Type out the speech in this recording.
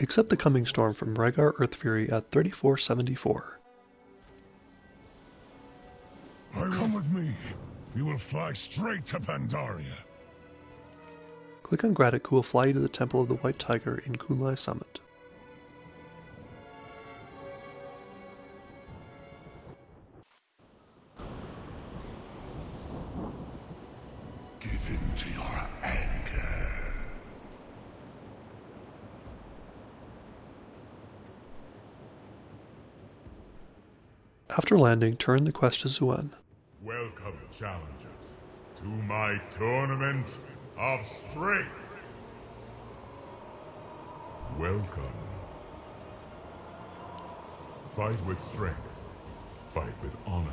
Accept the coming storm from Rehgar Earthfury at 3474. Come with me. We will fly straight to Pandaria. Click on Gradit who will fly you to the Temple of the White Tiger in Kun-Lai Summit. Give in to your anger. After landing, turn the quest to Xuen. Welcome, challengers, to my tournament of strength. Welcome. Fight with strength. Fight with honor.